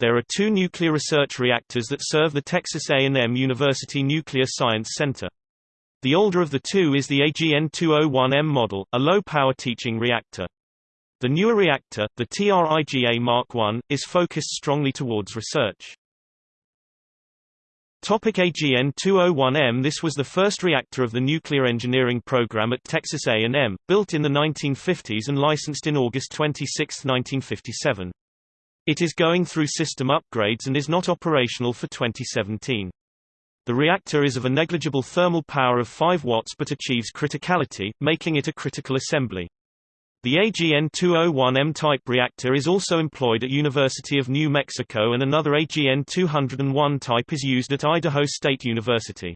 There are two nuclear research reactors that serve the Texas A&M University Nuclear Science Center. The older of the two is the AGN-201M model, a low-power teaching reactor. The newer reactor, the TRIGA Mark I, is focused strongly towards research. Topic AGN-201M This was the first reactor of the nuclear engineering program at Texas A&M, built in the 1950s and licensed in August 26, 1957. It is going through system upgrades and is not operational for 2017. The reactor is of a negligible thermal power of 5 watts but achieves criticality, making it a critical assembly. The AGN-201M type reactor is also employed at University of New Mexico and another AGN-201 type is used at Idaho State University.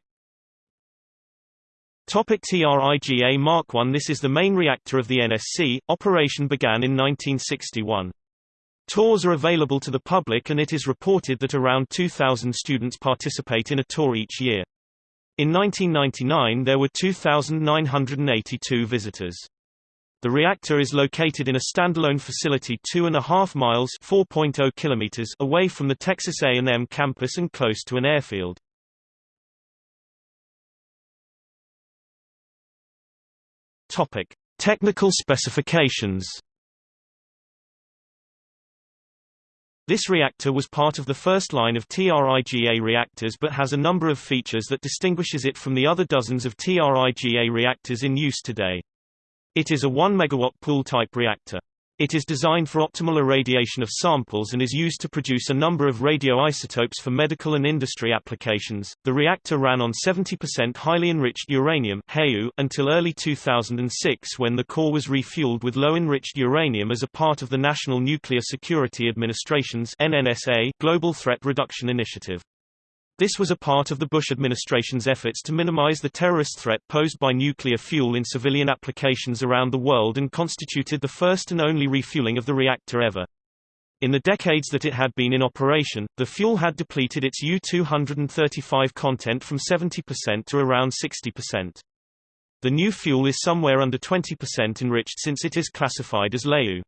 Topic TRIGA Mark I This is the main reactor of the NSC. Operation began in 1961. Tours are available to the public and it is reported that around 2,000 students participate in a tour each year. In 1999 there were 2,982 visitors. The reactor is located in a standalone facility 2.5 miles oh kilometers away from the Texas A&M campus and close to an airfield. Topic: Technical specifications. This reactor was part of the first line of TRIGA reactors but has a number of features that distinguishes it from the other dozens of TRIGA reactors in use today. It is a 1 megawatt pool-type reactor. It is designed for optimal irradiation of samples and is used to produce a number of radioisotopes for medical and industry applications. The reactor ran on 70% highly enriched uranium until early 2006 when the core was refueled with low-enriched uranium as a part of the National Nuclear Security Administration's NNSA Global Threat Reduction Initiative. This was a part of the Bush administration's efforts to minimize the terrorist threat posed by nuclear fuel in civilian applications around the world and constituted the first and only refueling of the reactor ever. In the decades that it had been in operation, the fuel had depleted its U-235 content from 70% to around 60%. The new fuel is somewhere under 20% enriched since it is classified as LEU.